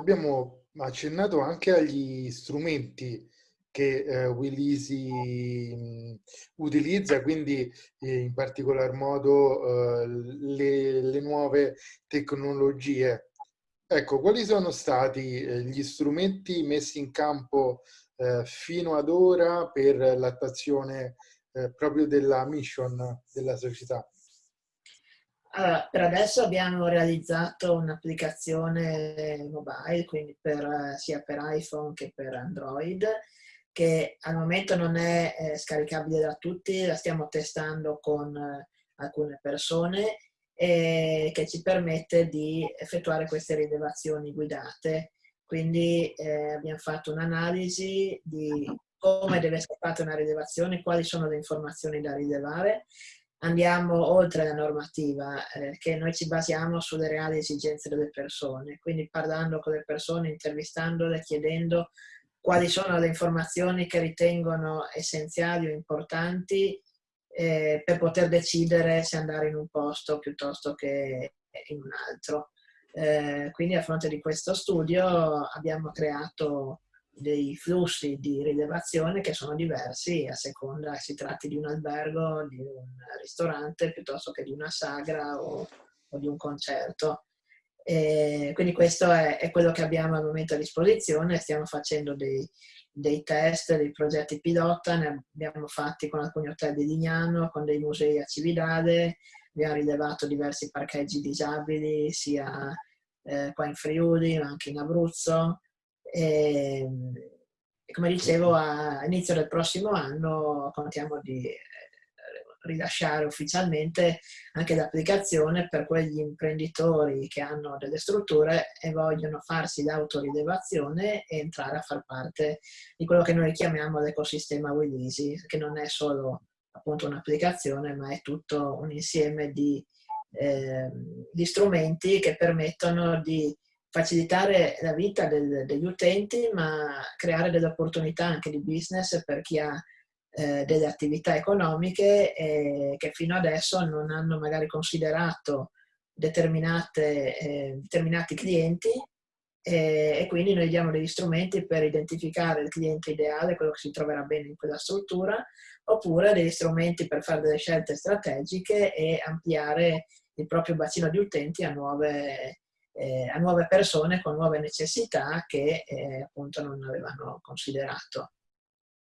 abbiamo accennato anche agli strumenti che eh, Willisi utilizza, quindi eh, in particolar modo eh, le, le, nuove tecnologie. Ecco, quali sono stati eh, gli strumenti messi in campo eh, fino ad ora per l'attuazione eh, proprio della mission della società? Allora, per adesso abbiamo realizzato un'applicazione mobile, quindi per, sia per iPhone che per Android, che al momento non è eh, scaricabile da tutti, la stiamo testando con eh, alcune persone e che ci permette di effettuare queste rilevazioni guidate. Quindi eh, abbiamo fatto un'analisi di come deve essere fatta una rilevazione, quali sono le informazioni da rilevare. Andiamo oltre la normativa, eh, che noi ci basiamo sulle reali esigenze delle persone, quindi parlando con le persone, intervistandole, chiedendo quali sono le informazioni che ritengono essenziali o importanti eh, per poter decidere se andare in un posto piuttosto che in un altro. Eh, quindi a fronte di questo studio abbiamo creato dei flussi di rilevazione che sono diversi a seconda si tratti di un albergo, di un ristorante piuttosto che di una sagra o, o di un concerto. E quindi questo è, è, quello che abbiamo al momento a disposizione, stiamo facendo dei, dei, test, dei progetti pilota, ne abbiamo fatti con alcuni hotel di Lignano, con dei musei a Cividale, abbiamo rilevato diversi parcheggi disabili sia eh, qua in Friuli ma anche in Abruzzo e, e come dicevo a inizio del prossimo anno contiamo di rilasciare ufficialmente anche l'applicazione per quegli imprenditori che hanno delle strutture e vogliono farsi l'autorilevazione e entrare a far parte di quello che noi chiamiamo l'ecosistema Willisi, che non è solo appunto un'applicazione, ma è tutto un insieme di, eh, di strumenti che permettono di facilitare la vita del, degli utenti, ma creare delle opportunità anche di business per chi ha eh, delle attività economiche eh, che fino adesso non hanno magari considerato eh, determinati clienti. E quindi noi diamo degli strumenti per identificare il cliente ideale, quello che si troverà bene in quella struttura, oppure degli strumenti per fare delle scelte strategiche e ampliare il proprio bacino di utenti a nuove, eh, a nuove persone con nuove necessità che eh, appunto non avevano considerato.